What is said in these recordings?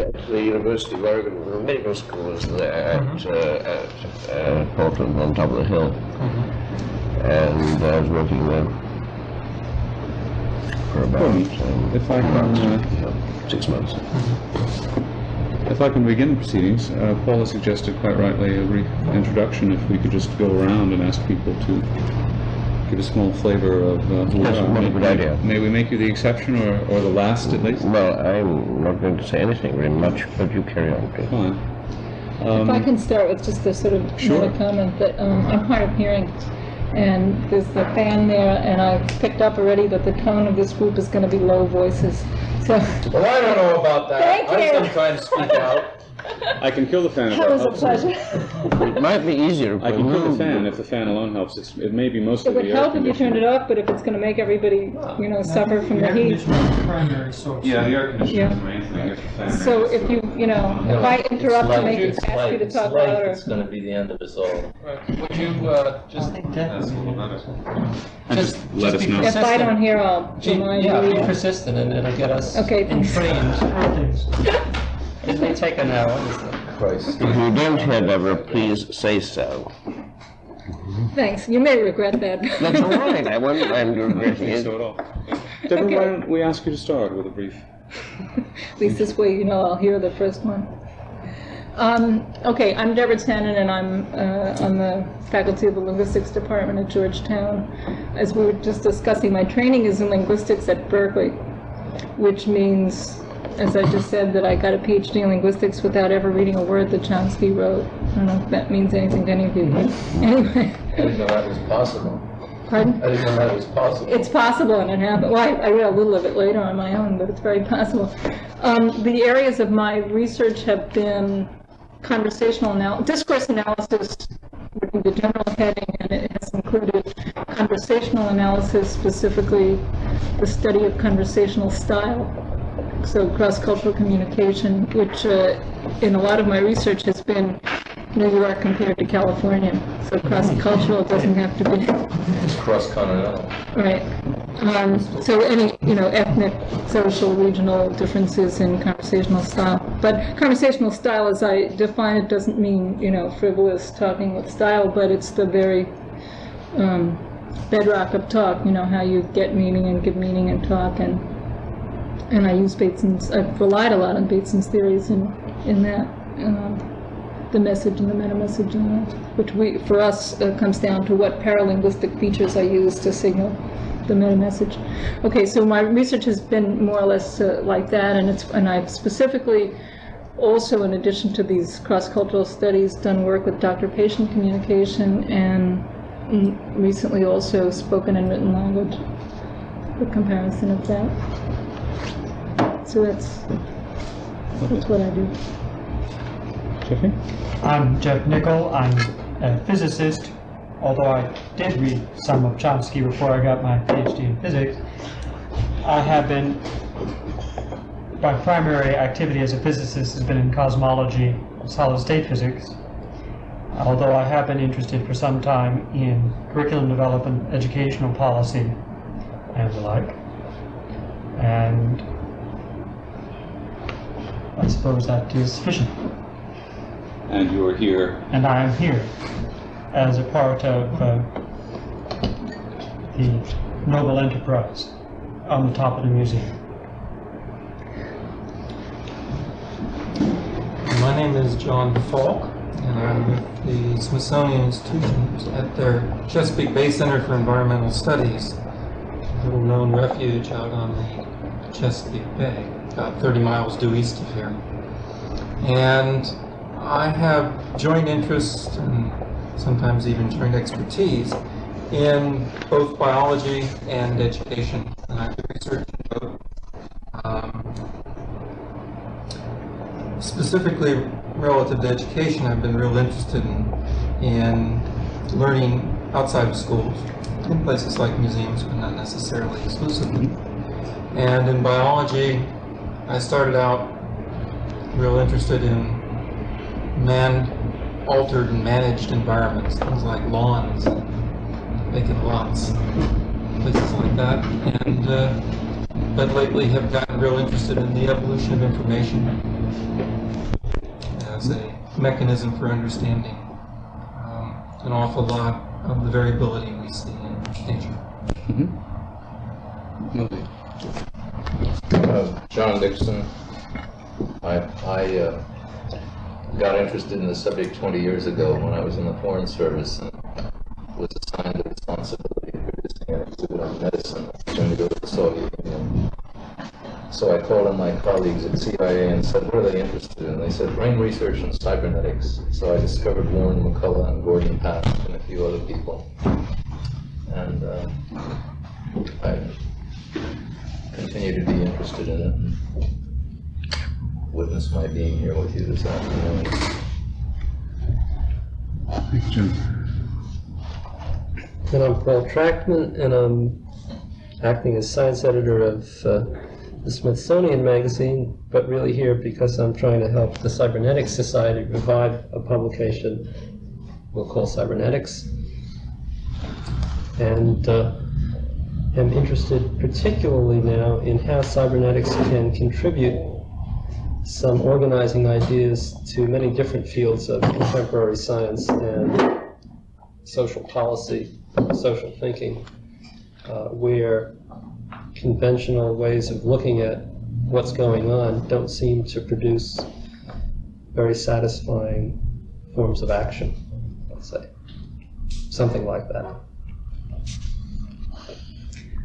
at the University of Oregon, the medical school is there at, Mhm. uh, at uh, Portland on top of the hill. Mhm. And I was working there for about, um, If I can, uh, yeah, six months. If I can begin proceedings, uh, Paula suggested quite rightly a brief introduction, if we could just go around and ask people to give a small flavor of uh, who we are. what a good idea. May we make you the exception, or, or the last at least? Well, I'm not going to say anything very much, but you carry on, please. Fine. If I Um, can start with just a sort of Sure. comment that um, I'm hard of hearing, and there's the fan there, and I've picked up already that the tone of this group is going to be low voices. So Well, I don't know about that. Thank I you. sometimes speak out. I can kill the fan if that that was a pleasure. It might be easier I can kill the fan if the fan alone helps. It's, it may be most It of the would help if you turned it off, but if it's going to make everybody, you know, suffer from the air heat. conditioning is the primary source. Yeah, the air conditioning Yeah. is the main thing. If the fan So is- if you, you know, if I interrupt to make you, It's ask you to talk light, louder. it's gonna be the end of us all. Right. Would you, uh, just, That's a little better. Just, just let us know. If I don't hear, I'll Gee, remind Yeah, be persistent and it'll get us Okay, thanks. entrained. Things. It may take an hour, Christ. If you don't hear Deborah, please say so. Thanks, you may regret that. That's all right, I won't mind you I don't regretting think it. so at all. Deborah, why don't we ask you to start with a brief? At least this way, you know, I'll hear the first one. Um, okay, I'm Deborah Tannen, and I'm uh, on the faculty of the linguistics department at Georgetown. As we were just discussing, my training is in linguistics at Berkeley, which means, as I just said, that I got a PhD in linguistics without ever reading a word that Chomsky wrote. I don't know if that means anything to any of you, but anyway. I didn't know that was possible. Pardon? I didn't know that was possible. It's possible, and it happened. Well, I, I read a little of it later on my own, but it's very possible. Um, the areas of my research have been conversational anal- discourse analysis, would be the general heading, and it has included conversational analysis, specifically the study of conversational style. So cross-cultural communication, which uh, in a lot of my research has been New York compared to California. So cross-cultural doesn't have to be It's Cross-continental. Right. Um, so any, you know, ethnic, social, regional differences in conversational style. But conversational style, as I define it, doesn't mean, you know, frivolous talking with style, but it's the very um, bedrock of talk, you know, how you get meaning and give meaning and talk. And, and I use Bateson's, I've relied a lot on Bateson's theories in, in that. Um, the message and the meta-message, and that, which we, for us, uh, comes down to what paralinguistic features I use to signal the meta-message. Okay, so my research has been more or less uh, like that, and it's, and I've specifically also, in addition to these cross-cultural studies, done work with doctor-patient communication, and recently also spoken and written language, the comparison of that. So that's, that's what I do. Jeffrey? I'm Jeff Nickel. I'm a physicist, although I did read some of Chomsky before I got my PhD in physics. I have been, my primary activity as a physicist has been in cosmology, solid-state physics, although I have been interested for some time in curriculum development, educational policy, and the like. And I suppose that is sufficient. And you are here. and I am here as a part of uh, the noble enterprise on the top of the museum. My name is John Falk, and I'm with the Smithsonian Institutions at their Chesapeake Bay Center for Environmental Studies, a little known refuge out on the Chesapeake Bay, about 30 miles due east of here. And I have joint interest and sometimes even joint expertise in both biology and education, and I do research in both. Um, specifically relative to education, I've been real interested in, in learning outside of schools, in places like museums, but not necessarily exclusively. And in biology, I started out real interested in man-altered and managed environments, things like lawns, vacant lots, places like that. And uh, but lately have gotten real interested in the evolution of information as a mechanism for understanding um, an awful lot of the variability we see in nature. Lovely. John Dixon. I, I uh, got interested in the subject 20 years ago when I was in the Foreign Service and was assigned the responsibility of producing an exhibit on medicine was to go to the Soviet Union. So I called on my colleagues at CIA and said, what are they interested in? They said, brain research and cybernetics. So I discovered Warren McCulloch and Gordon Pask and a few other people. And uh, I continue to be interested in it. And witness my being here with you this afternoon. Thank you, Jim. And I'm Paul Trachtman, and I'm acting as science editor of uh, the Smithsonian Magazine, but really here because I'm trying to help the Cybernetics Society revive a publication we'll call Cybernetics. And uh, am interested particularly now in how cybernetics can contribute some organizing ideas to many different fields of contemporary science and social policy, social thinking, uh, where conventional ways of looking at what's going on don't seem to produce very satisfying forms of action, let's say. Something like that.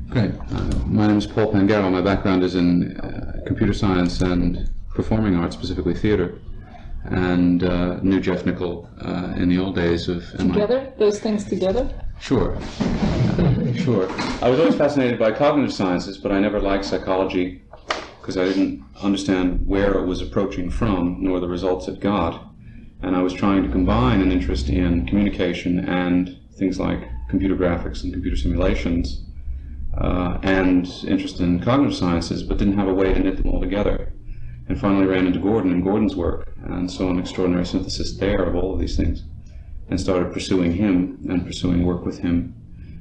Great. Uh, my name is Paul Pangaro. My background is in uh, computer science and performing arts, specifically theater. And uh, knew Jeff Nickel uh, in the old days of MIT. Together, those things together? Sure. sure. I was always fascinated by cognitive sciences, but I never liked psychology because I didn't understand where it was approaching from, nor the results it got. And I was trying to combine an interest in communication and things like computer graphics and computer simulations uh, and interest in cognitive sciences, but didn't have a way to knit them all together. And finally ran into Gordon and Gordon's work, and saw an extraordinary synthesis there of all of these things, and started pursuing him and pursuing work with him,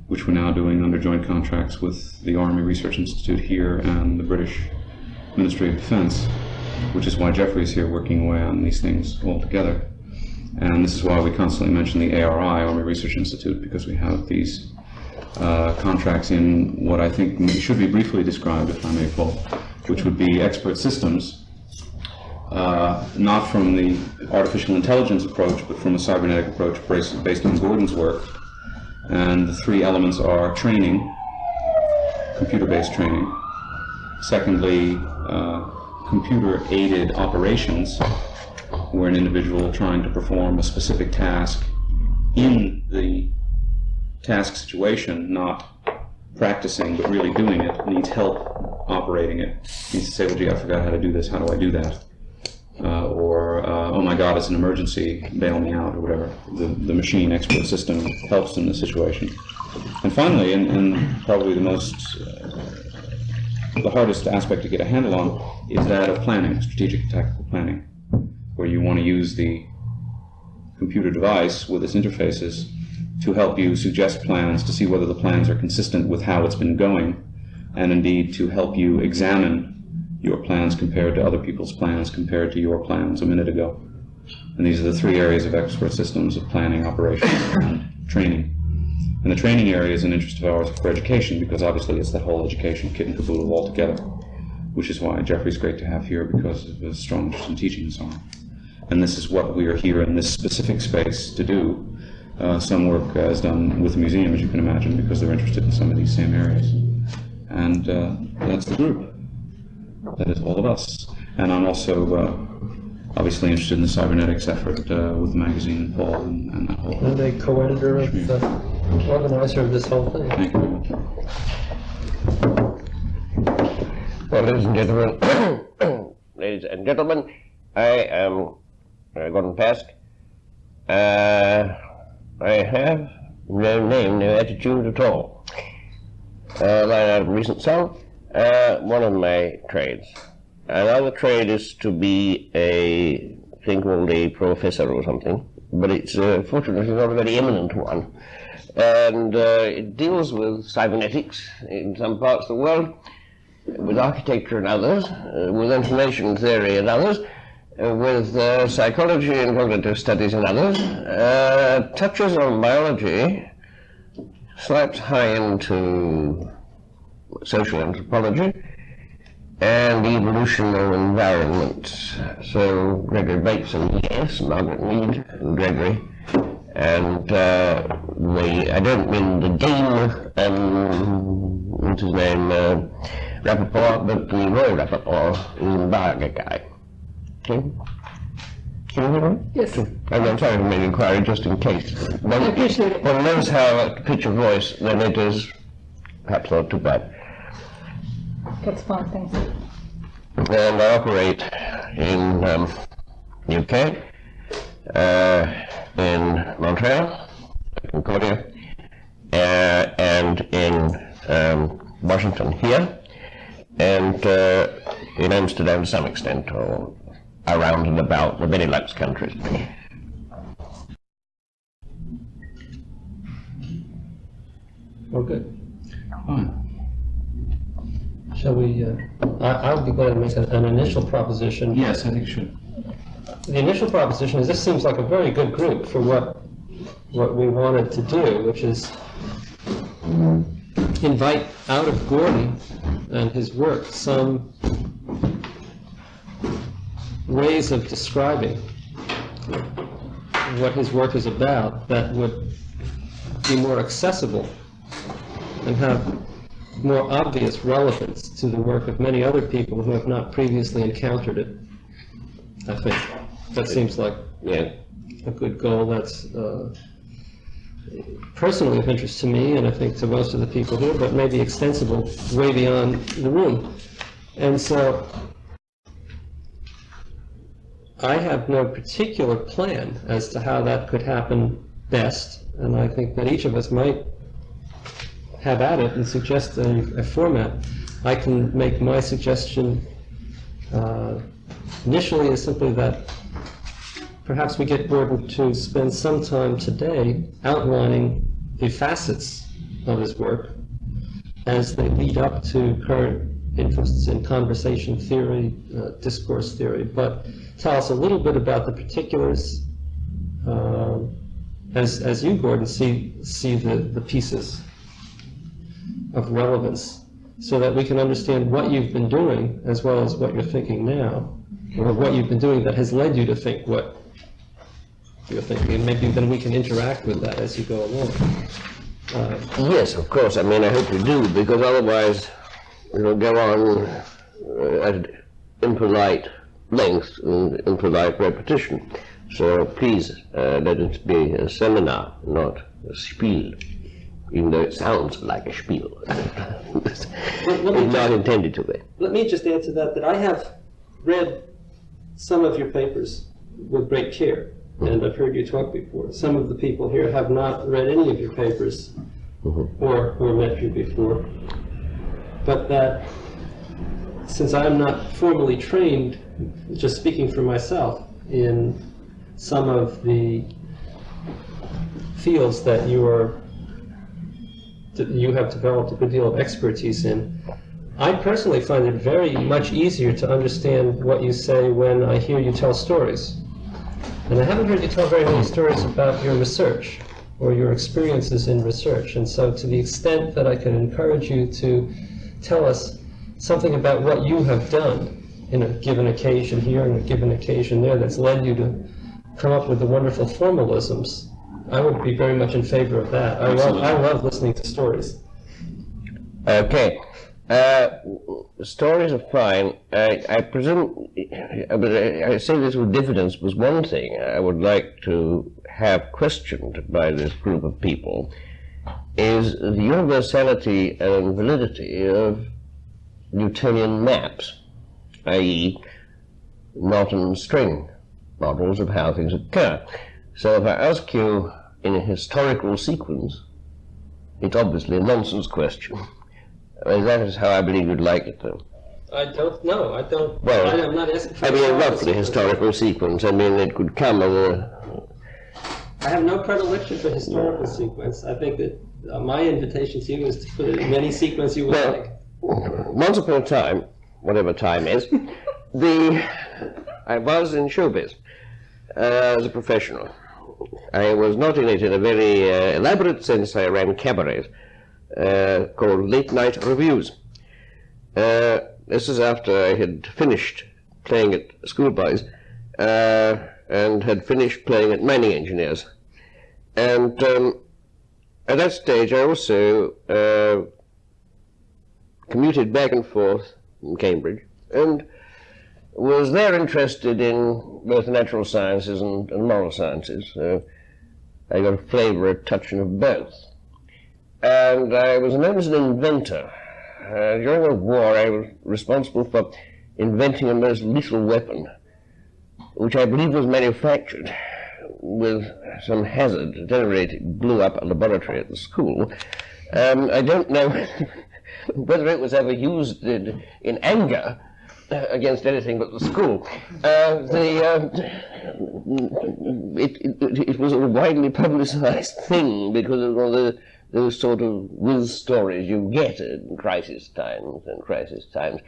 which we're now doing under joint contracts with the Army Research Institute here and the British Ministry of Defense, which is why Jeffrey's here working away on these things all together. And this is why we constantly mention the ARI, Army Research Institute, because we have these uh, contracts in what I think should be briefly described, if I may, Paul, which would be expert systems, uh, not from the artificial intelligence approach, but from a cybernetic approach based, on Gordon's work. And the three elements are training, computer-based training. Secondly, uh, computer-aided operations, where an individual trying to perform a specific task in the task situation, not practicing but really doing it, needs help operating it. Needs to say, well, gee, I forgot how to do this. How do I do that? Uh, or, uh, oh my God, it's an emergency, bail me out, or whatever. The, the machine expert system helps in the situation. And finally, and, and probably the most, uh, the hardest aspect to get a handle on is that of planning, strategic tactical planning, where you want to use the computer device with its interfaces to help you suggest plans to see whether the plans are consistent with how it's been going, and indeed to help you examine your plans compared to other people's plans compared to your plans a minute ago. And these are the three areas of expert systems of planning, operations, and training. And the training area is an interest of ours for education because obviously it's that whole education kit and caboodle altogether, which is why Jeffrey's great to have here because of his strong interest in teaching and so on. And this is what we are here in this specific space to do. Uh, some work uh, is done with the museum, as you can imagine, because they're interested in some of these same areas. And uh, that's the group. That is all of us. And I'm also uh, obviously interested in the cybernetics effort uh, with the magazine and Paul and, and that whole. And a co-editor of the organizer of this whole thing. Thank you very much. Well, ladies and gentlemen, ladies and gentlemen, I am uh, Gordon Pask. I have no name, no attitude at all. Uh, line out of a recent song, uh, one of my trades. Another trade is to be a thing called a professor or something, but it's uh, fortunately not a very eminent one. And uh, it deals with cybernetics in some parts of the world, with architecture in others, uh, with information theory in others, with uh, psychology and cognitive studies and others, uh, touches on biology, slips high into social anthropology, and the evolution of environment. So Gregory Bateson, yes, Margaret Mead, and Gregory, and uh, the I don't mean the game, um, what's his name, uh, Rappaport, but the Roy Rappaport, the Barger guy. Okay. Can you hear me? Yes. And I'm sorry to make an inquiry just in case. One, I appreciate it. One knows how a pitch of voice, then it is perhaps not too bad. That's fine, thanks. and I operate in um, UK, uh, in Montreal, Concordia, uh, and in um, Washington here, and uh, in Amsterdam to some extent, or around and about the Benelux countries. Well, good. Fine. Shall we, uh, I, I would be glad to make an an initial proposition. Yes, I think you should. The initial proposition is this seems like a very good group for what, what we wanted to do, which is invite out of Gordon and his work some ways of describing what his work is about that would be more accessible and have more obvious relevance to the work of many other people who have not previously encountered it. I think that seems like Yeah. a good goal that's uh, personally of interest to me and I think to most of the people here, but maybe extensible way beyond the room. And so I have no particular plan as to how that could happen best, and I think that each of us might have at it and suggest a, a format. I can make my suggestion uh, initially is simply that perhaps we get Gordon to spend some time today outlining the facets of his work as they lead up to current interests in conversation theory, uh, discourse theory, but tell us a little bit about the particulars uh, as, as you, Gordon, see, see the, the pieces of relevance so that we can understand what you've been doing as well as what you're thinking now, or what you've been doing that has led you to think what you're thinking, and maybe then we can interact with that as you go along. Uh, Yes, of course. I mean, I hope you do, because otherwise it'll go on uh, at impolite length and impolite repetition. So please, uh, let it be a seminar, not a spiel, even though it sounds like a spiel. it's not intended to be. Let me just add to that, that I have read some of your papers with great care, and I've heard you talk before. Some of the people here have not read any of your papers or, or met you before. But that, since I'm not formally trained, just speaking for myself, in some of the fields that you are, you have developed a good deal of expertise in, I personally find it very much easier to understand what you say when I hear you tell stories. And I haven't heard you tell very many stories about your research or your experiences in research. And so to the extent that I can encourage you to tell us something about what you have done in a given occasion here and a given occasion there that's led you to come up with the wonderful formalisms, I would be very much in favor of that. I love, I love listening to stories. Okay. Uh, stories are fine. I, I presume, but I, I say this with diffidence, was one thing I would like to have questioned by this group of people is the universality and validity of Newtonian maps, i.e., knot and string models of how things occur. So if I ask you in a historical sequence, it's obviously a nonsense question. I mean, that is how I believe you'd like it, though. I don't know. I don't. Well, I, am not asking for I mean, historical roughly sequence. historical sequence. I mean, it could come as a. I have no predilection for historical sequence. I think that uh, my invitation to you is to put it in any sequence you would Well, like. once upon a time, whatever time is, the I was in showbiz uh, as a professional. I was not in it in a very uh, elaborate sense. I ran cabarets uh, called late night reviews. Uh, this is after I had finished playing at schoolboys uh, and had finished playing at mining engineers. And um, at that stage, I also uh, commuted back and forth in Cambridge and was there interested in both natural sciences and, and moral sciences. I got a flavour, a touching of both. And I was known as an inventor. Uh, during the war, I was responsible for inventing a most lethal weapon, which I believe was manufactured with some hazard. It blew up a laboratory at the school. Um, I don't know whether it was ever used in, in anger uh, against anything but the school. Uh, the, uh, it, it, it, was a widely publicized thing because of all the those sort of whiz stories you get in crisis times and crisis times.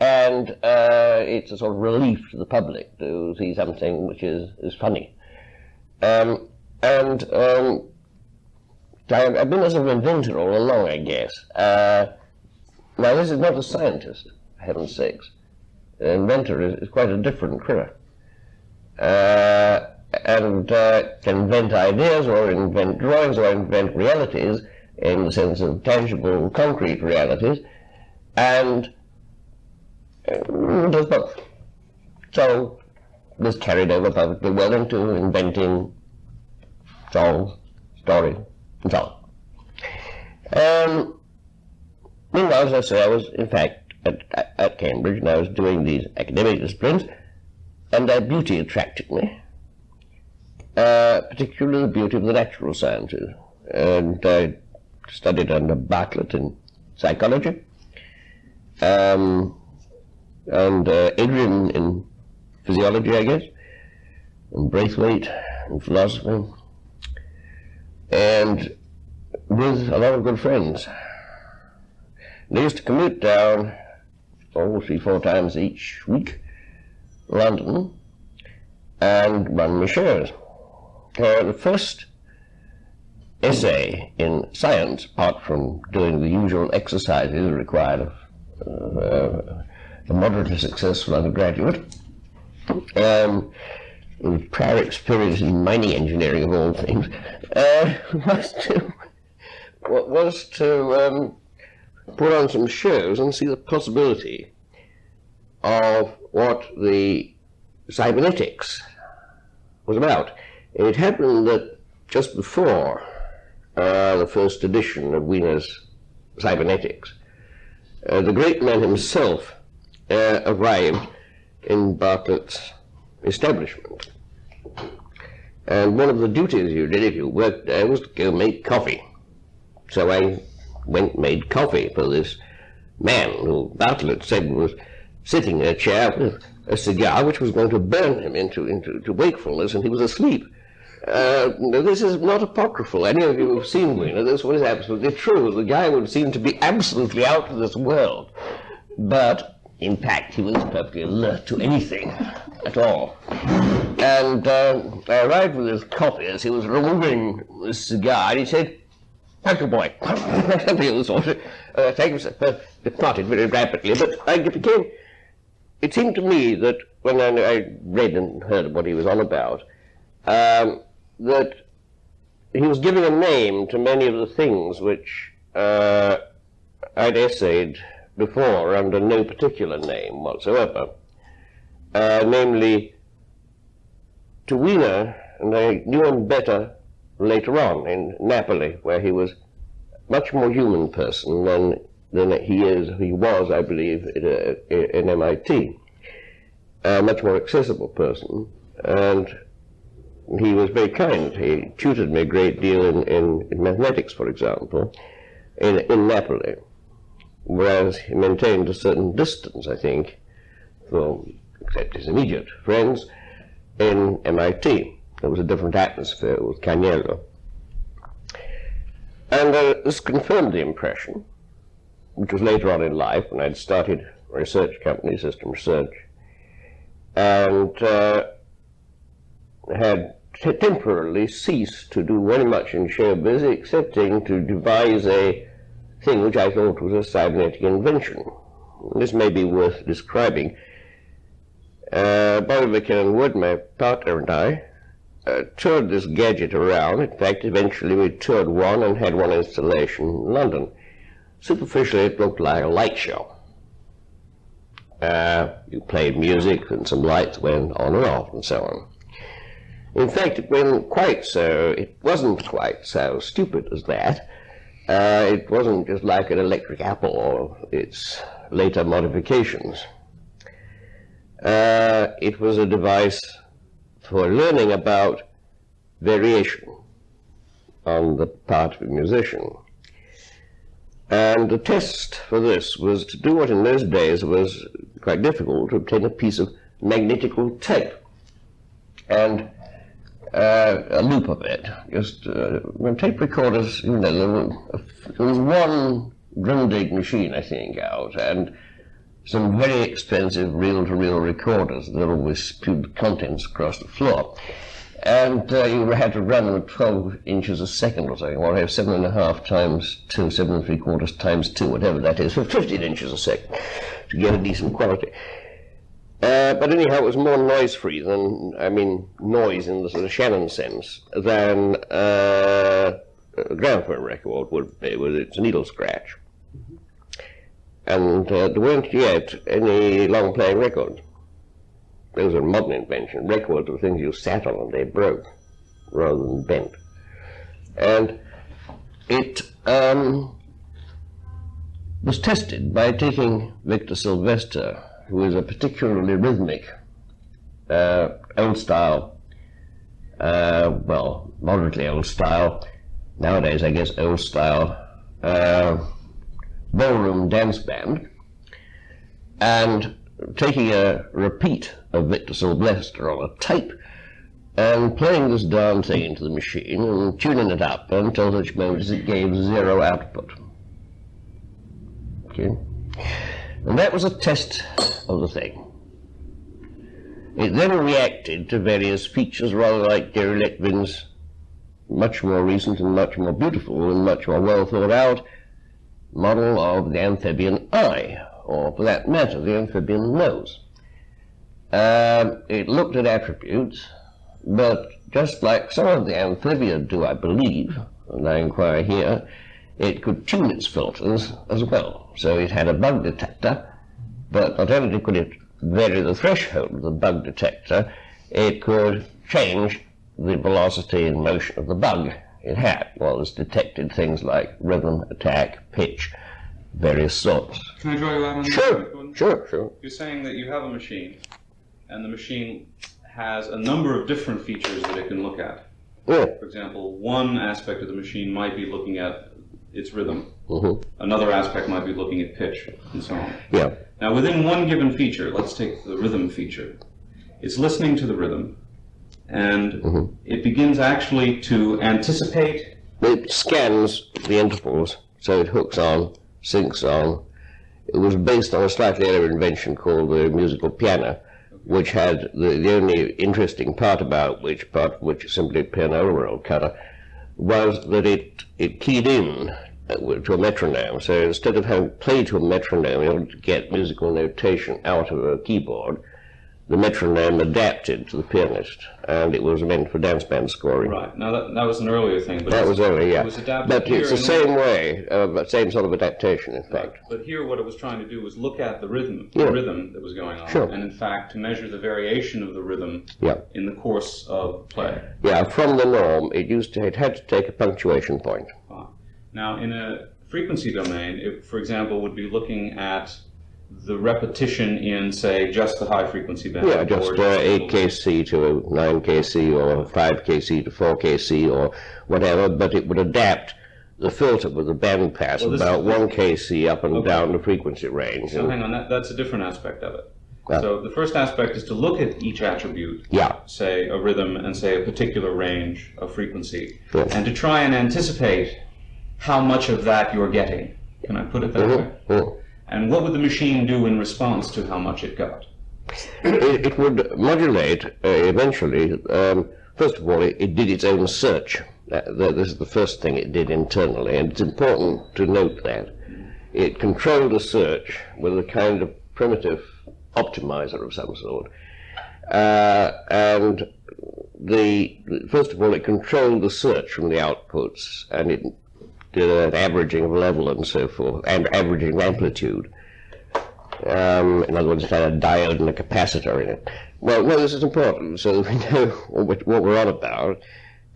And uh, it's a sort of relief to the public to see something which is, is funny. Um, and um, I've been a sort of inventor all along, I guess. Uh, now, this is not a scientist, heaven's sakes. An inventor is, is quite a different critter. Uh, and uh, can invent ideas or invent drawings or invent realities in the sense of tangible, concrete realities, and uh, does both. So this carried over perfectly well into inventing songs, stories, and so on. Um, meanwhile, as I say, I was in fact at, at Cambridge and I was doing these academic disciplines, and their beauty attracted me uh, particularly the beauty of the natural sciences. And I studied under Bartlett in psychology, um, and uh, Adrian in physiology, I guess, and Braithwaite and philosophy, and with a lot of good friends. They used to commute down, oh, three, four times each week, London, and run my shows uh, the first essay in science, apart from doing the usual exercises required of uh, a moderately successful undergraduate, um, prior experience in mining engineering of all things, uh, was to, was to um, put on some shows and see the possibility of what the cybernetics was about. It happened that just before uh, the first edition of Wiener's Cybernetics, uh, the great man himself uh, arrived in Bartlett's establishment. And one of the duties you did if you worked there was to go make coffee. So I went and made coffee for this man who Bartlett said was sitting in a chair with a cigar which was going to burn him into, into to wakefulness, and he was asleep. Uh, this is not apocryphal. Any of you who've seen Wiener, this was absolutely true. The guy would seem to be absolutely out of this world. But, in fact, he was perfectly alert to anything at all. And uh, I arrived with his coffee as he was removing the cigar, and he said, Thank you, boy. Something of the sort. Uh, thank you, sir. Uh, departed very rapidly, but I became... It seemed to me that when I, I read and heard what he was on about, um, that he was giving a name to many of the things which uh, I'd essayed before under no particular name whatsoever, uh, namely to Wiener, and I knew him better later on in Napoli, where he was much more human person than than he is, he was, I believe, in, in MIT. A much more accessible person, and he was very kind. He tutored me a great deal in, in, in mathematics, for example, in, in Napoli, whereas he maintained a certain distance, I think, from, except his immediate friends, in MIT. There was a different atmosphere with Caianiello. And uh, this confirmed the impression, which was later on in life when I'd started research company, System Research, and uh, had temporarily ceased to do very much in showbiz, excepting to devise a thing which I thought was a cybernetic invention. This may be worth describing. Uh, Bobby McKinnon Wood, my partner, and I uh, toured this gadget around. In fact, eventually we toured one and had one installation in London. Superficially, it looked like a light show. Uh, you played music and some lights went on and off and so on. In fact, it wasn't quite so, it wasn't quite so stupid as that. Uh, it wasn't just like an electric apple or its later modifications. Uh, it was a device for learning about variation on the part of a musician. And the test for this was to do what in those days was quite difficult, to obtain a piece of magnetical tape and uh, a loop of it. Just uh, tape recorders, you know, there, was one Grundig machine, I think, out, and some very expensive reel-to-reel recorders that always spewed contents across the floor. And uh, you had to run them at 12 inches a second or something, or have seven and a half times two, seven and three quarters times two, whatever that is, for 15 inches a second to get a decent quality. Uh, but anyhow, it was more noise-free than, I mean, noise in the sort of Shannon sense, than uh, a gramophone record would be with its needle scratch. And uh, there weren't yet any long-playing records. Those a modern invention. Records were things you sat on and they broke rather than bent. And it um, was tested by taking Victor Silvester, who is a particularly rhythmic, uh, old style, uh, well, moderately old style, nowadays I guess old style, uh, ballroom dance band, and taking a repeat of Victor Silvester on a tape and playing this darn thing into the machine and tuning it up until such moment as it gave zero output. Okay? And that was a test of the thing. It then reacted to various features rather like Jerry Lettvin's much more recent and much more beautiful and much more well thought out model of the amphibian eye, or for that matter, the amphibian nose. Um, it looked at attributes, but just like some of the amphibia do, I believe, and I inquire here, it could tune its filters as well. So it had a bug detector, but not only could it vary the threshold of the bug detector, it could change the velocity and motion of the bug it had. Well, it's detected things like rhythm, attack, pitch, various sorts. Can I draw you out on Sure, that? sure, sure. You're saying that you have a machine, and the machine has a number of different features that it can look at. Yeah. For example, one aspect of the machine might be looking at its rhythm. hmm Another aspect might be looking at pitch, and so on. Yeah. Now, within one given feature, let's take the rhythm feature. It's listening to the rhythm, and Mhm. it begins actually to anticipate. It scans the intervals, so it hooks on, syncs on. It was based on a slightly earlier invention called the musical piano, which had the, the only interesting part about which part, which is simply piano roll cutter, was that it, it keyed in uh, to a metronome. So instead of having to play to a metronome to get musical notation out of a keyboard, the metronome adapted to the pianist, and it was meant for dance band scoring. Right. Now, that, that was an earlier thing, but That was early, yeah. It was adapted But it's the same way, uh, same sort of adaptation, in Right. fact. But here, what it was trying to do was look at the rhythm, Yeah. the rhythm that was going on, Sure. and in fact, to measure the variation of the rhythm Yeah, in the course of play. yeah. From the norm, it used to, it had to take a punctuation point. Now, in a frequency domain, it, for example, would be looking at the repetition in, say, just the high frequency band. Yeah, just uh, eight kc to nine kc or five kc to four kc or whatever, but it would adapt the filter with the band pass Well, about one kc up and Okay. down the frequency range. So hang on, that, that's a different aspect of it. Yeah. So the first aspect is to look at each attribute, yeah, say a rhythm and say a particular range of frequency, Yeah. and to try and anticipate how much of that you're getting. Can I put it that way? Mhm, mhm. And what would the machine do in response to how much it got? it, it would modulate uh, eventually. Um, first of all, it, it did its own search. That- this is the first thing it did internally, and it's important to note that. It controlled a search with a kind of primitive optimizer of some sort. Uh, and the first of all, it controlled the search from the outputs, and it did an averaging of level and so forth, and averaging of amplitude. Um, in other words, it had a diode and a capacitor in it. Well, no, this is important, so that we know what, what we're on about.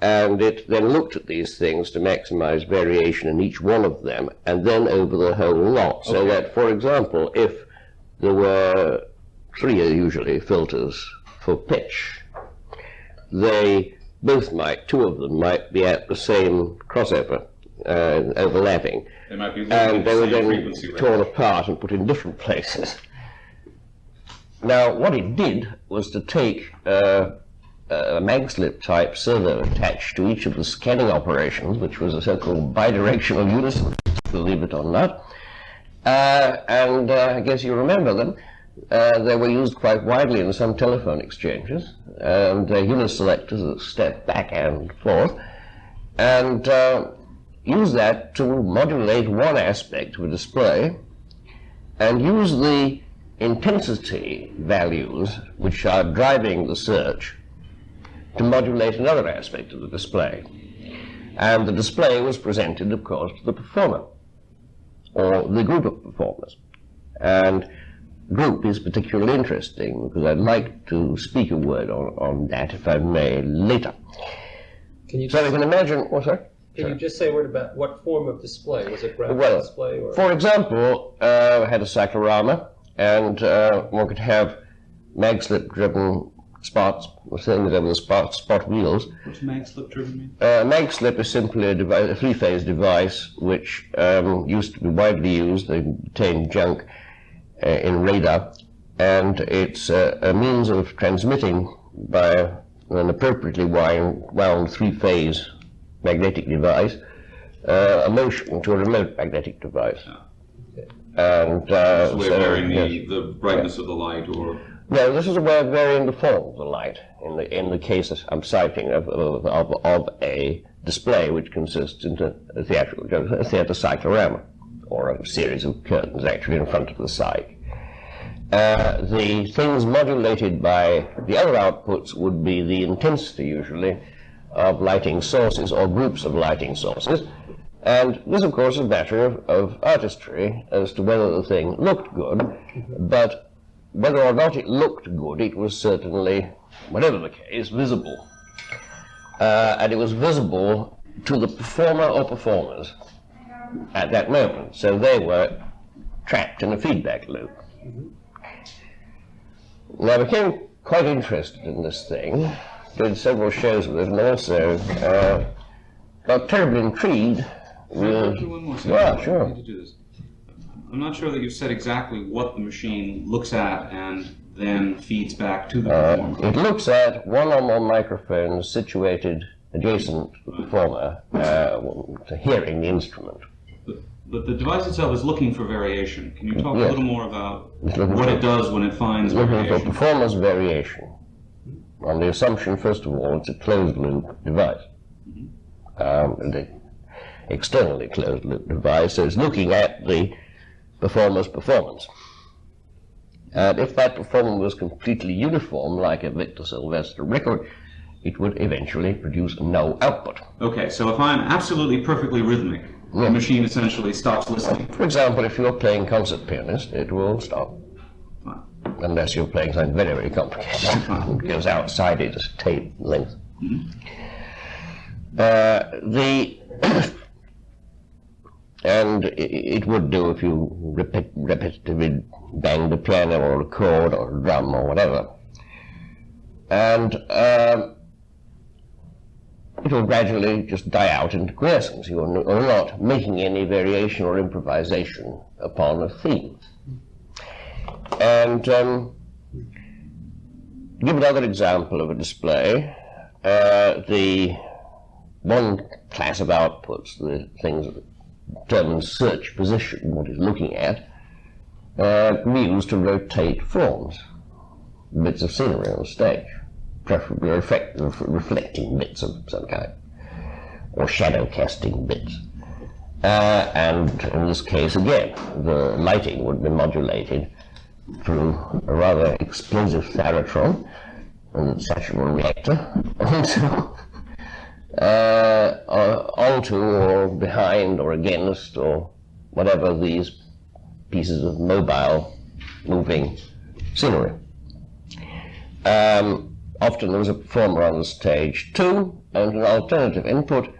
And it then looked at these things to maximize variation in each one of them, and then over the whole lot. So that, for example, if there were three usually filters for pitch, they both might, two of them might be at the same crossover, uh, overlapping They might be and they were then torn range. apart and put in different places. Now, what it did was to take uh, a magslip type servo attached to each of the scanning operations, which was a so-called bidirectional unison, believe it or not. Uh, and uh, I guess you remember them. Uh, they were used quite widely in some telephone exchanges, and uh, uniselectors that step back and forth, and uh, use that to modulate one aspect of a display, and use the intensity values which are driving the search to modulate another aspect of the display. And the display was presented, of course, to the performer, or the group of performers. And group is particularly interesting because I'd like to speak a word on, on that, if I may, later. Can you, So you can imagine, oh, what's that? Can you just say a word about what form of display? Was it graphical Well, display or? For example, uh, I had a cyclorama, and uh, one could have mag-slip-driven spots, things over the spot, spot wheels. What's mag slip driven mean? Uh, mag-slip is simply a, device, a three-phase device which um, used to be widely used. They contain junk uh, in radar, and it's uh, a means of transmitting by an appropriately wound, wound three-phase magnetic device uh, a motion to a remote magnetic device. And uh, It's a way so, varying yes. the, the brightness of the light or No, this is a way of varying the form of the light in the in the cases I'm citing of of, of, of a display which consists in a theatrical a theatre cyclorama or a series of curtains actually in front of the sight. Uh, the things modulated by the other outputs would be the intensity usually of lighting sources or groups of lighting sources. And this, of course, is a matter of, of artistry as to whether the thing looked good, but whether or not it looked good, it was certainly, whatever the case, visible. Uh, and it was visible to the performer or performers at that moment. So they were trapped in a feedback loop. Now, I became quite interested in this thing, did several shows with it, and also uh, got terribly intrigued Can I interrupt with. you one more? Yeah, sure. need to do this. I'm not sure that you've said exactly what the machine looks at and then feeds back to the Uh, performer. it looks at one or more microphones situated adjacent to the performer uh, to hearing the instrument. But, but the device itself is looking for variation. Can you talk Yes. a little more about what it does when it finds Looking for variation? performance variation. On the assumption, first of all, it's a closed loop device. Um, the externally closed loop device, so it's looking at the performer's performance. And if that performance was completely uniform, like a Victor Silvester record, it would eventually produce no output. Okay, so if I'm absolutely perfectly rhythmic, Yeah. the machine essentially stops listening. For example, if you're playing concert pianist, it will stop. Unless you're playing something very, very complicated. it goes outside its tape length. Uh, the and it would do if you repet- repetitively banged a piano or a chord or a drum or whatever. And um, it will gradually just die out into quiescence. You are not making any variation or improvisation upon a theme. And um, give another example of a display, uh, the one class of outputs, the things that determine search position, what it's looking at, uh, to rotate forms. bits of scenery on the stage, preferably reflect, reflecting bits of some kind, or shadow casting bits. Uh, and in this case, again, the lighting would be modulated through a rather explosive thyratron and saturated reactor onto, uh, uh, onto or behind or against or whatever these pieces of mobile moving scenery. Um, often there was a performer on the stage too, and an alternative input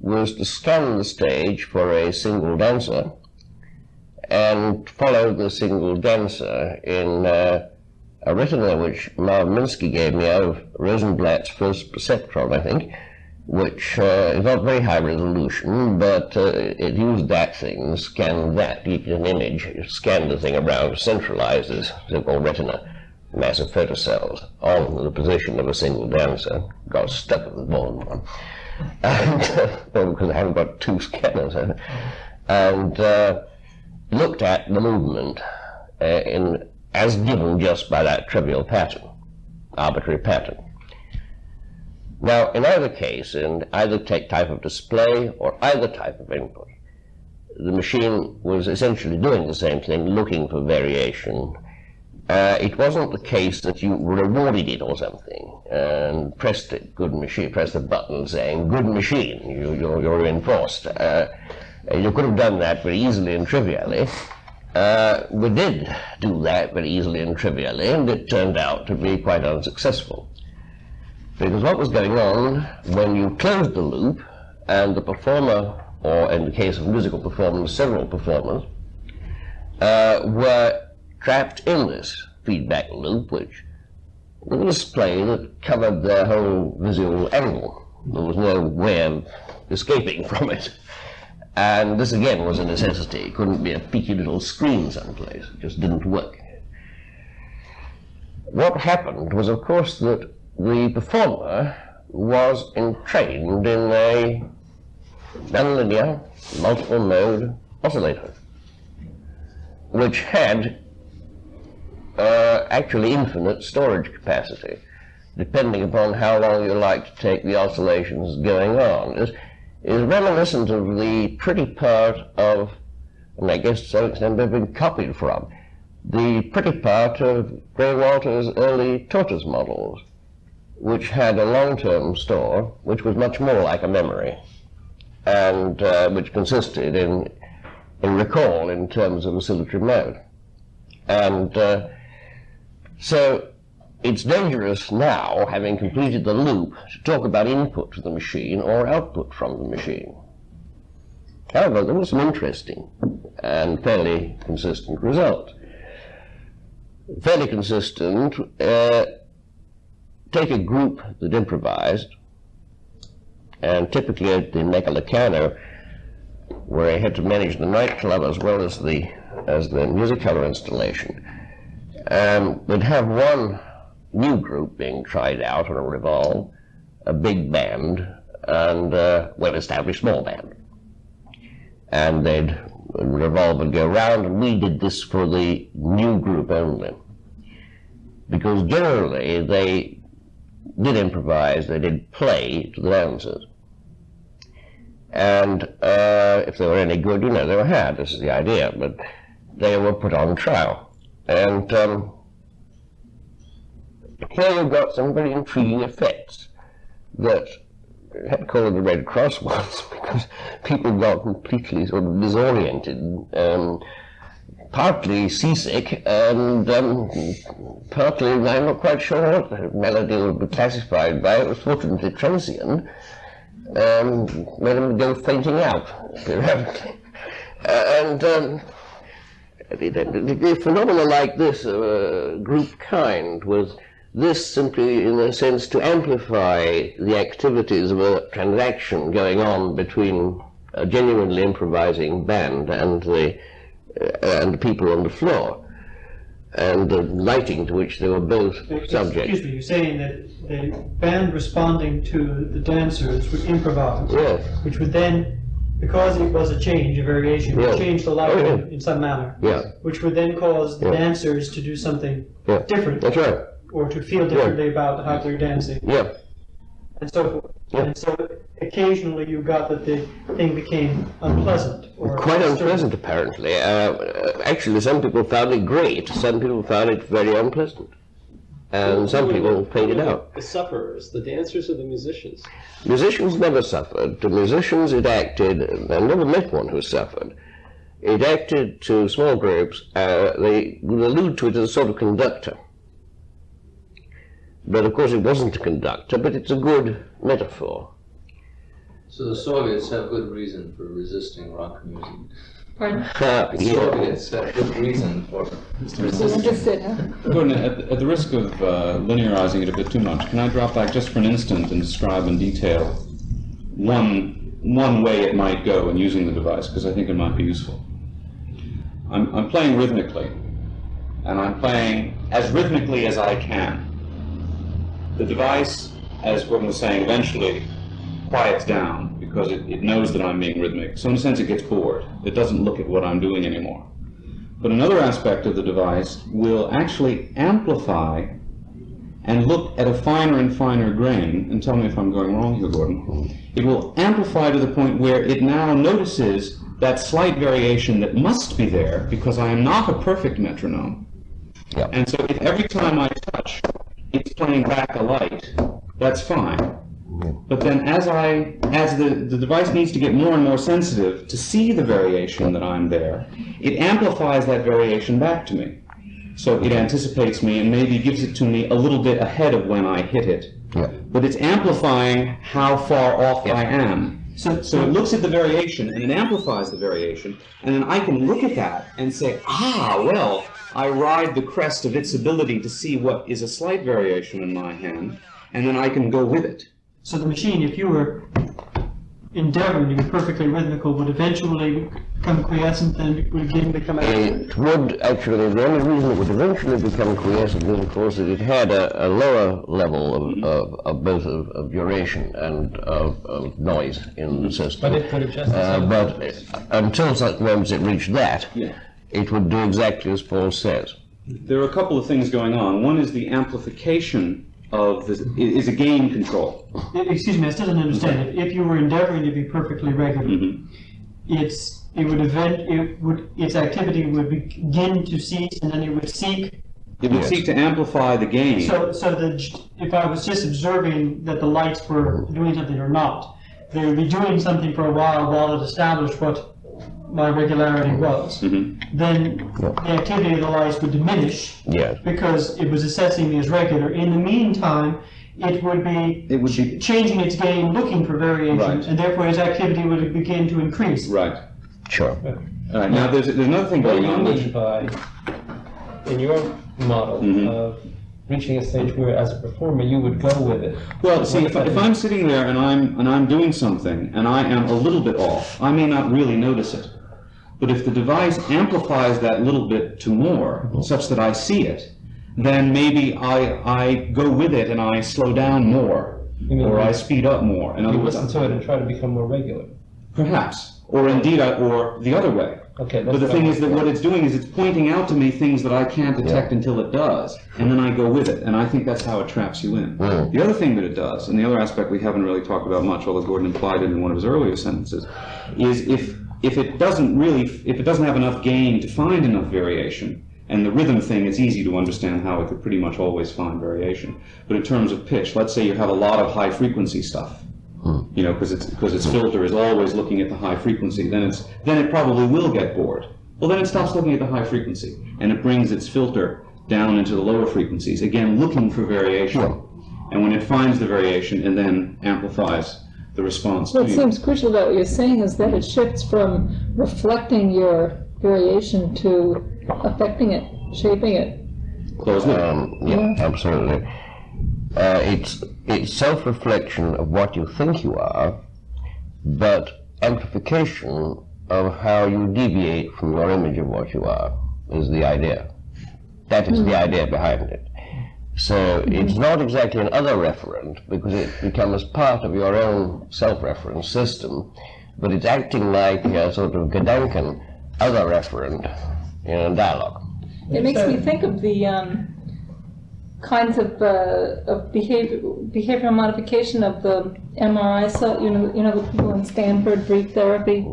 was to scan the stage for a single dancer and follow the single dancer in uh, a retina which Marv Minsky gave me out of Rosenblatt's first perceptron, I think, which uh, is not very high resolution, but uh, it used that thing, scanned that, it an image, scanned the thing around, centralized this so-called retina, of photocells, on the position of a single dancer, got stuck with the bone one. And, because I haven't got two scanners, and uh, looked at the movement uh, in, as given just by that trivial pattern, arbitrary pattern. Now, in either case, in either type of display or either type of input, the machine was essentially doing the same thing, looking for variation. Uh, it wasn't the case that you rewarded it or something and pressed it, good machine, pressed a button saying, good machine, you, you're, you're reinforced. Uh, you could have done that very easily and trivially. Uh, we did do that very easily and trivially, and it turned out to be quite unsuccessful. Because what was going on when you closed the loop and the performer, or in the case of musical performance, several performers, uh, were trapped in this feedback loop, which was a display that covered their whole visual angle. There was no way of escaping from it. And this again was a necessity. It couldn't be a peaky little screen someplace. It just didn't work. What happened was, of course, that the performer was entrained in a nonlinear multiple mode oscillator, which had uh, actually infinite storage capacity, depending upon how long you like to take the oscillations going on. Is is reminiscent of the pretty part of, and I guess to some extent they've been copied from, the pretty part of Grey Walter's early tortoise models which had a long-term store, which was much more like a memory, and uh, which consisted in, in recall in terms of oscillatory mode. And uh, so it's dangerous now, having completed the loop, to talk about input to the machine or output from the machine. However, there was some interesting and fairly consistent result. Fairly consistent, uh, take a group that improvised, and typically at the Mecca Locarno, where I had to manage the nightclub as well as the as the music color installation, um, would have one new group being tried out on a revolve, a big band, and a well-established small band. And they'd revolve and go round, and we did this for the new group only. Because generally they did improvise, they did play to the dancers. And uh, if they were any good, you know, they were had, this is the idea, but they were put on trial. And um, here you've got some very intriguing effects that had to call it the Red Cross once because people got completely sort of disoriented. Um, partly seasick and um, partly, I'm not quite sure what the melody would be classified by. It was fortunately transient. Um, made them go fainting out. Uh, and um, the, phenomena like this group kind was this simply, in a sense, to amplify the activities of a transaction going on between a genuinely improvising band and the uh, and the people on the floor, and the lighting to which they were both subject. Excuse me, you're saying that the band responding to the dancers would improvise, Yes, which would then, because it was a change, a variation, would change the lighting Oh, yeah. in some manner, yeah, which would then cause the Yeah. dancers to do something yeah. different. That's right. Or to feel differently about how they're dancing, Yeah, and so forth. Yeah. And so occasionally you got that the thing became unpleasant or quite disturbing. unpleasant apparently. Uh, uh, actually, some people found it great, some people found it very unpleasant. And some people faded out. The sufferers, the dancers or the musicians? Musicians never suffered. To musicians, it acted, I never met one who suffered. It acted to small groups, uh, they would allude to it as a sort of conductor. But of course, it wasn't a conductor, but it's a good metaphor. So the Soviets have good reason for resisting rock music. Pardon? Uh, The yeah. Soviets have good reason for resisting. interested, huh? Gordon, at, at the risk of uh, linearizing it a bit too much, can I drop back just for an instant and describe in detail one, one way it might go in using the device, because I think it might be useful. I'm, I'm playing rhythmically, and I'm playing as rhythmically as I can. The device, as Gordon was saying, eventually quiets down because it, it knows that I'm being rhythmic. So in a sense, it gets bored. It doesn't look at what I'm doing anymore. But another aspect of the device will actually amplify and look at a finer and finer grain, and tell me if I'm going wrong here, Gordon. It will amplify to the point where it now notices that slight variation that must be there because I am not a perfect metronome. Yeah. And so if every time I touch, it's playing back a light, that's fine. But then as I, as the, the device needs to get more and more sensitive to see the variation that I'm there, it amplifies that variation back to me. So it anticipates me and maybe gives it to me a little bit ahead of when I hit it. Yeah. But it's amplifying how far off I am. So, So it looks at the variation and it amplifies the variation, and then I can look at that and say, ah, well, I ride the crest of its ability to see what is a slight variation in my hand, and then I can go with it. so the machine, if you were endeavoring to be perfectly rhythmical, would eventually become quiescent and would again become accurate. It would actually, the only reason it would eventually become quiescent is, of course, that it had a, a lower level of, mm-hmm. of, of both of, of duration and of, of noise in the mm-hmm. system. But it could adjust Uh, itself. but uh, until such moments it reached that, Yeah. It would do exactly as Paul says. There are a couple of things going on. One is the amplification of this, is a gain control. Excuse me, I still don't understand. If, if you were endeavoring to be perfectly regular, Mhm. its it would event it would its activity would begin to cease, and then it would seek. It would Yes. seek to amplify the gain. So, so that if I was just observing that the lights were doing something or not, they would be doing something for a while while it established what my regularity was. Mhm. Then the activity of the lights would diminish Yes. because it was assessing me as regular. In the meantime, it would be It would be, changing its game, looking for variation, Right. and therefore its activity would begin to increase. right. Sure. All right, now there's, there's another thing What going you on, which, mean by, in your model Mhm. of reaching a stage where, as a performer, you would go with it? Well, see, if, I- if I'm sitting there and I'm, and I'm doing something and I am a little bit off, I may not really notice it. But if the device amplifies that little bit to more, such that I see it, then maybe I, I go with it and I slow down more, or I speed up more. In other You words, listen to it and try to become more regular. perhaps, or indeed, I, or the other way. Okay, But the thing is that what it's doing is it's pointing out to me things that I can't detect until it does, and then I go with it, and I think that's how it traps you in. Mm. The other thing that it does, and the other aspect we haven't really talked about much, although Gordon implied it in one of his earlier sentences, is if if it doesn't really, if it doesn't have enough gain to find enough variation, and the rhythm thing, it's easy to understand how it could pretty much always find variation. But in terms of pitch, let's say you have a lot of high frequency stuff, hmm. you know, because it's because its filter is always looking at the high frequency, then it's then it probably will get bored. Well, then it stops looking at the high frequency, and it brings its filter down into the lower frequencies, again looking for variation. And when it finds the variation, and then amplifies the response What you. seems crucial about what you're saying is that it shifts from reflecting your variation to affecting it, shaping it. Close. Um, yeah, absolutely. Uh, it's it's self-reflection of what you think you are, but amplification of how you deviate from your image of what you are is the idea. That is the idea behind it. So it's not exactly an other referent because it becomes part of your own self-reference system, but it's acting like a sort of Gedanken other referent in a dialogue. It makes me think of the um, kinds of, uh, of behavior, behavioral modification of the MRI, so, you know, you know, the people in Stanford brief therapy,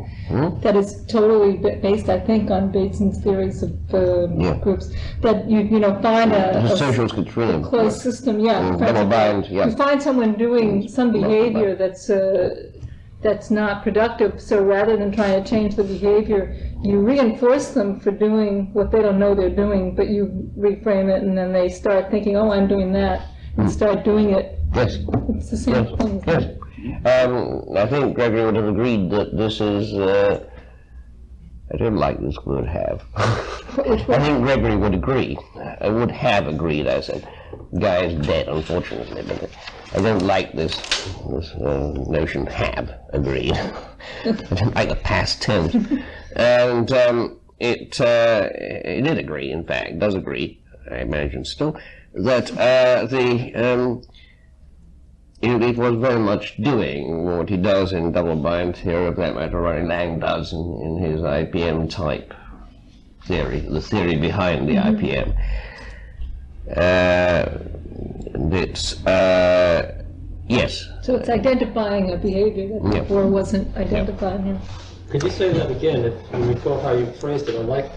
that is totally based, I think, on Bateson's theories of, uh, Yeah. groups, that you, you know, find a. A social schizophrenia. closed system, yeah. Mm, Find bind, yeah. You find someone doing some behavior that's, uh, that's not productive, so rather than trying to change the behavior, you reinforce them for doing what they don't know they're doing, but you reframe it and then they start thinking, oh, I'm doing that, and start doing it. Yes, It's the same yes, thing. yes. Um, I think Gregory would have agreed that this is, uh, I don't like this word have. I think Gregory would agree, I would have agreed, I said. Guy is dead, unfortunately, but I don't like this, this uh, notion have agreed. I don't like the past tense. And um, it, uh, it did agree, in fact, does agree, I imagine still, that uh, the, um, it, it was very much doing what he does in double bind theory, of that matter, Ronnie Laing does in, in his IPM type theory, the theory behind the IPM. Uh, it's, uh, yes, So it's identifying a behavior that Yeah. before wasn't identified, yeah. Could you say that again, if you recall how you phrased it? I like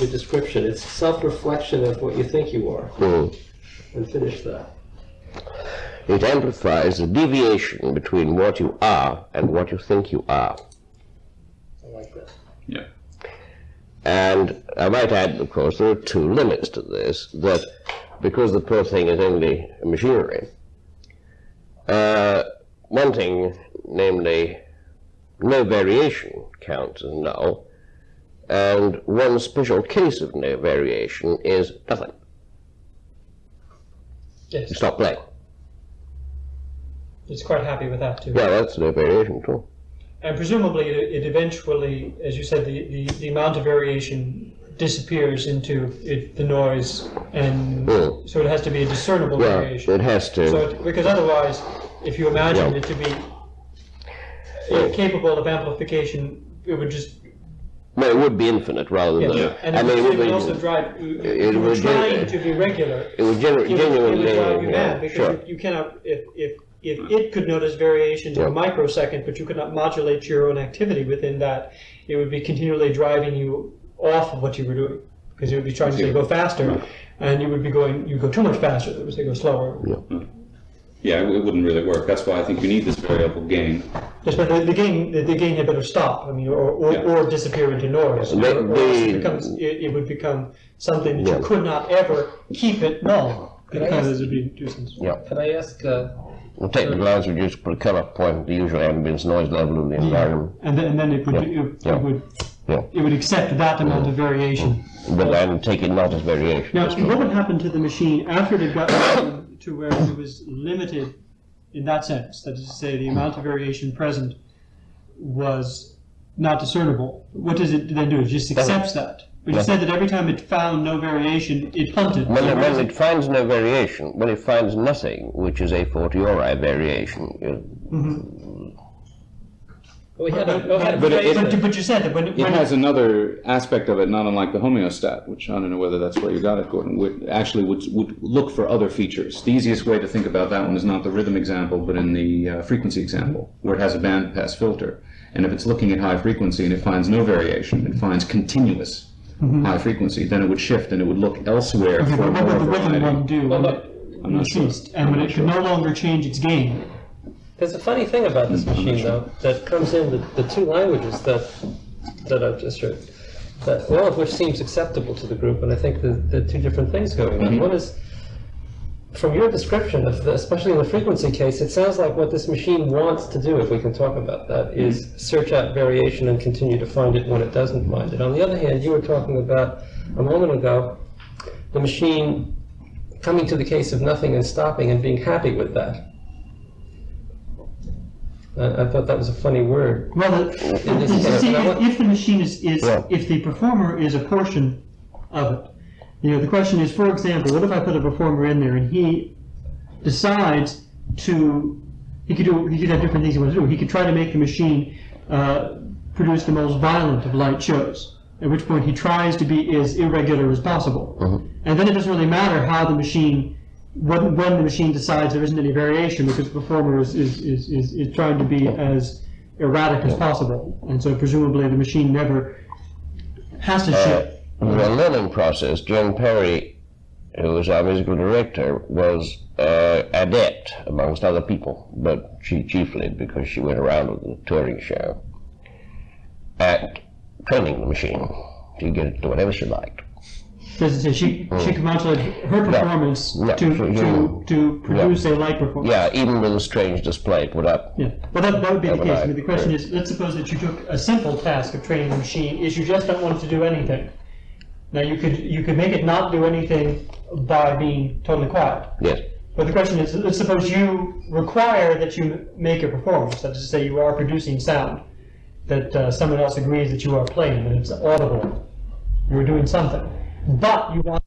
your description. It's self-reflection of what you think you are, mm. and finish that. it amplifies the deviation between what you are and what you think you are. I like that. Yeah. And I might add, of course, there are two limits to this, that because the poor thing is only machinery, uh, one thing, namely, no variation counts as null, and one special case of no variation is nothing. Yes, stop playing. it's quite happy with that too. Yeah, that's no variation too. And presumably, it, it eventually, as you said, the, the, the amount of variation disappears into it, the noise, and Mm. so it has to be a discernible Yeah, variation. it has to. So, it, because otherwise, if you imagine Yeah. it to be uh, capable of amplification, it would just well, it would be infinite rather yeah. than. And I it mean, would, it would be, also drive. It would trying gen- to be regular, it would gener- it would, it genuinely. would drive you yeah, mad because sure. you, you cannot if if if it could notice variations in a microsecond, but you could not modulate your own activity within that, it would be continually driving you off of what you were doing because it would be trying to say go faster, and you would be going you go too much faster. It would say go slower. Yeah, it, it wouldn't really work. That's why I think you need this variable gain. Yes, but the, the gain the, the gain had better stop. I mean, or or, Yeah. or disappear into noise. The- or, or else it, becomes, it, it would become something that Yeah. you could not ever keep it null Could I because ask- it would be nuisance. Yeah. Can I ask, uh, We take the technical answer would just put a cutoff point at the usual ambient noise level of the environment. And then, and then it would, Yeah. it, Yeah. it would, Yeah. it would accept that amount of variation. Mm-hmm. But then take it not as variation. Now, what would happen to the machine after it had gotten to where it was limited in that sense? That is to say, the amount of variation present was not discernible. What does it then do? It just accepts that. But you said that every time it found no variation, it hunted. When, So it, when it finds no variation, when it finds nothing, which is a fortiori variation, you- we had a, we had a But it- But, that- but you said that when, It when has another aspect of it, not unlike the homeostat, which I don't know whether that's where you got it, Gordon, would actually would, would look for other features. The easiest way to think about that one is not the rhythm example, but in the uh, frequency example, where it has a bandpass filter. And if it's looking at high frequency and it finds no variation, it finds continuous Mm-hmm. high frequency, then it would shift and it would look elsewhere okay, for but what would the rhythm variety. one do Well, look, I'm not sure. ceased? And when it could no longer change its gain? There's a funny thing about this mm, machine, though, that comes in the, the two languages that that I've just heard, that one of which seems acceptable to the group, and I think the, the two different things going on. Mm-hmm. One is, from your description of, the, especially in the frequency case, it sounds like what this machine wants to do, if we can talk about that, is search out variation and continue to find it when it doesn't find it. On the other hand, you were talking about a moment ago the machine coming to the case of nothing and stopping and being happy with that. I, I thought that was a funny word. Well, In the- this case, see, if, if the machine is, is Yeah. if the performer is a portion of it, you know, the question is, for example, what if I put a performer in there and he decides to, he could do, he could have different things he wants to do. He could try to make the machine uh, produce the most violent of light shows, at which point he tries to be as irregular as possible. And then it doesn't really matter how the machine, when, when the machine decides there isn't any variation, because the performer is, is, is, is, is trying to be as erratic as possible. And so presumably the machine never has to shift. The learning process, Jone Parry, who was our musical director, was uh, adept amongst other people, but she chiefly because she went around with the touring show, at training the machine to get it to whatever she liked. Does it say she, she can modulate her performance No, to, so to, you- to produce a light performance? Yeah, even with a strange display put up. Yeah, well, that, that would be the case. I mean, the question is, let's suppose that you took a simple task of training the machine, is you just don't want to do anything. Now, you could, you could make it not do anything by being totally quiet. Yes. But the question is, let's suppose you require that you make a performance, that is to say you are producing sound, that uh, someone else agrees that you are playing, that it's audible, you're doing something. But you want